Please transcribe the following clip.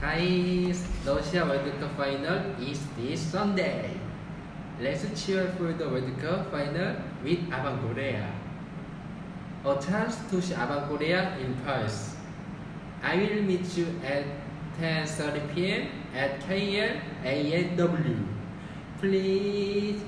Guys, Russia World Cup final is this Sunday. Let's cheer for the World Cup final with Avan Korea. A chance to see Avan Korea in Perth. I will meet you at 10:30 p.m. at KL ANW. Please